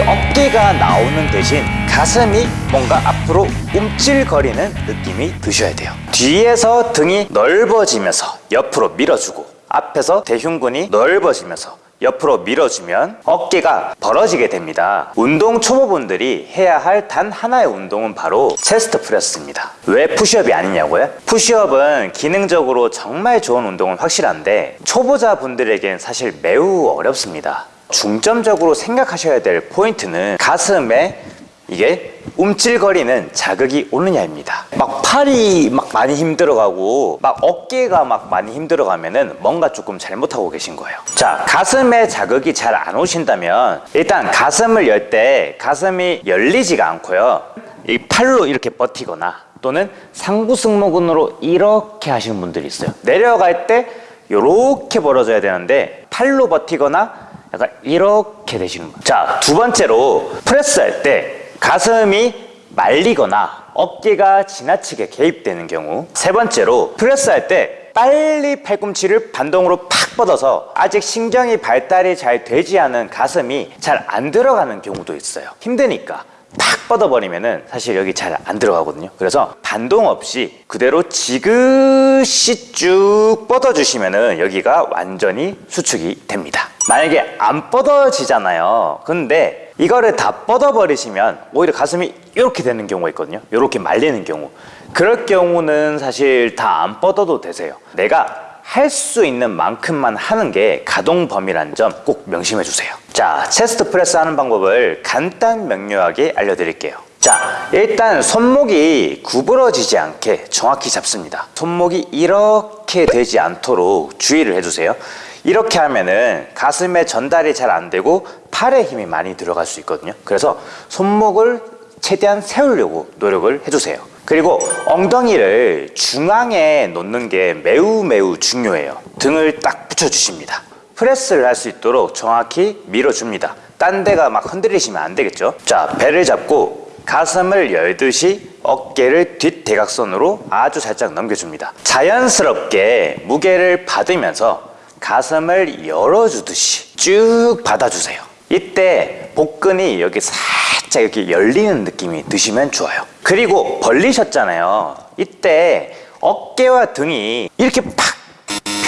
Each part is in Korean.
어깨가 나오는 대신 가슴이 뭔가 앞으로 움찔거리는 느낌이 드셔야 돼요. 뒤에서 등이 넓어지면서 옆으로 밀어주고 앞에서 대흉근이 넓어지면서 옆으로 밀어주면 어깨가 벌어지게 됩니다. 운동 초보분들이 해야 할 단 하나의 운동은 바로 체스트 프레스입니다. 왜 푸시업이 아니냐고요? 푸시업은 기능적으로 정말 좋은 운동은 확실한데 초보자분들에겐 사실 매우 어렵습니다 중점적으로 생각하셔야 될 포인트는 가슴에 이게 움찔거리는 자극이 오느냐입니다. 막 팔이 막 많이 힘들어가고 막 어깨가 막 많이 힘들어가면은 뭔가 조금 잘못하고 계신 거예요. 자 가슴에 자극이 잘 안 오신다면 일단 가슴을 열 때 가슴이 열리지가 않고요. 이 팔로 이렇게 버티거나 또는 상부승모근으로 이렇게 하시는 분들이 있어요. 내려갈 때 이렇게 벌어져야 되는데 팔로 버티거나 약간 이렇게 되시는 거예요. 자 두 번째로 프레스 할 때 가슴이 말리거나 어깨가 지나치게 개입되는 경우 세 번째로 프레스 할 때 빨리 팔꿈치를 반동으로 팍 뻗어서 아직 신경이 발달이 잘 되지 않은 가슴이 잘 안 들어가는 경우도 있어요. 힘드니까 팍 뻗어버리면 은 사실 여기 잘 안 들어가거든요. 그래서 반동 없이 그대로 지그시 쭉 뻗어주시면 은 여기가 완전히 수축이 됩니다 만약에 안 뻗어지잖아요. 근데 이거를 다 뻗어버리시면 오히려 가슴이 이렇게 되는 경우가 있거든요. 이렇게 말리는 경우. 그럴 경우는 사실 다 안 뻗어도 되세요. 내가 할 수 있는 만큼만 하는 게 가동 범위란 점 꼭 명심해 주세요. 자 체스트 프레스 하는 방법을 간단 명료하게 알려드릴게요 자 일단 손목이 구부러지지 않게 정확히 잡습니다. 손목이 이렇게 되지 않도록 주의를 해주세요. 이렇게 하면은 가슴에 전달이 잘 안 되고 팔에 힘이 많이 들어갈 수 있거든요. 그래서 손목을 최대한 세우려고 노력을 해주세요. 그리고 엉덩이를 중앙에 놓는 게 매우 매우 중요해요. 등을 딱 붙여주십니다. 프레스를 할 수 있도록 정확히 밀어줍니다. 딴 데가 막 흔들리시면 안 되겠죠? 자 배를 잡고 가슴을 열듯이 어깨를 뒷대각선으로 아주 살짝 넘겨줍니다. 자연스럽게 무게를 받으면서 가슴을 열어주듯이 쭉 받아주세요. 이때 복근이 여기 살짝 이렇게 열리는 느낌이 드시면 좋아요. 그리고 벌리셨잖아요. 이때 어깨와 등이 이렇게 팍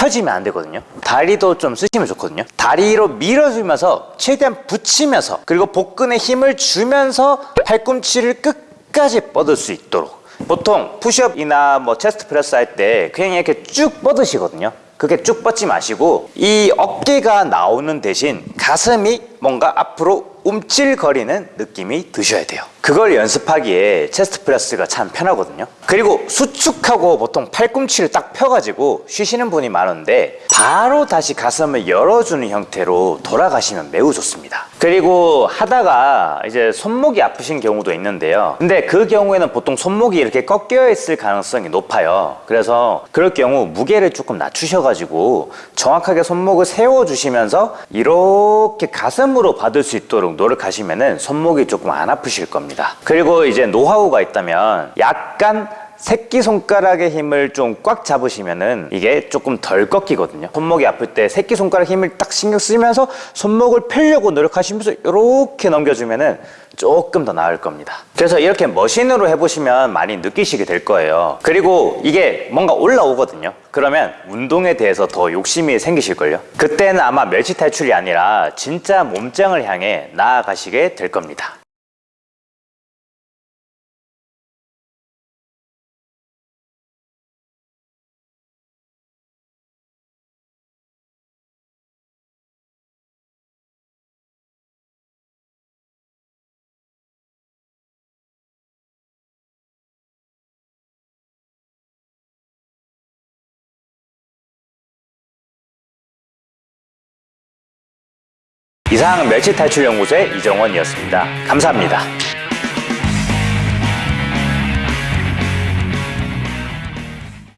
펴지면 안 되거든요. 다리도 좀 쓰시면 좋거든요. 다리로 밀어주면서 최대한 붙이면서 그리고 복근에 힘을 주면서 팔꿈치를 끝까지 뻗을 수 있도록. 보통 푸시업이나 뭐 chest press 할 때 그냥 이렇게 쭉 뻗으시거든요. 그렇게 쭉 뻗지 마시고 이 어깨가 나오는 대신 가슴이 뭔가 앞으로 움찔거리는 느낌이 드셔야 돼요. 그걸 연습하기에 chest press가 참 편하거든요. 그리고 수축하고 보통 팔꿈치를 딱 펴가지고 쉬시는 분이 많은데 바로 다시 가슴을 열어주는 형태로 돌아가시면 매우 좋습니다. 그리고 하다가 이제 손목이 아프신 경우도 있는데요. 근데 그 경우에는 보통 손목이 이렇게 꺾여 있을 가능성이 높아요. 그래서 그럴 경우 무게를 조금 낮추셔가지고 정확하게 손목을 세워주시면서 이렇게 가슴 으로 받을 수 있도록 노력하시면은 손목이 조금 안 아프실 겁니다. 그리고 이제 노하우가 있다면 약간 새끼손가락의 힘을 좀 꽉 잡으시면은 이게 조금 덜 꺾이거든요. 손목이 아플 때 새끼손가락 힘을 딱 신경 쓰면서 손목을 펴려고 노력하시면서 이렇게 넘겨주면은 조금 더 나을 겁니다. 그래서 이렇게 머신으로 해보시면 많이 느끼시게 될 거예요. 그리고 이게 뭔가 올라오거든요. 그러면 운동에 대해서 더 욕심이 생기실걸요? 그때는 아마 멸치 탈출이 아니라 진짜 몸짱을 향해 나아가시게 될 겁니다 이상 멸치 탈출 연구소의 이정원이었습니다. 감사합니다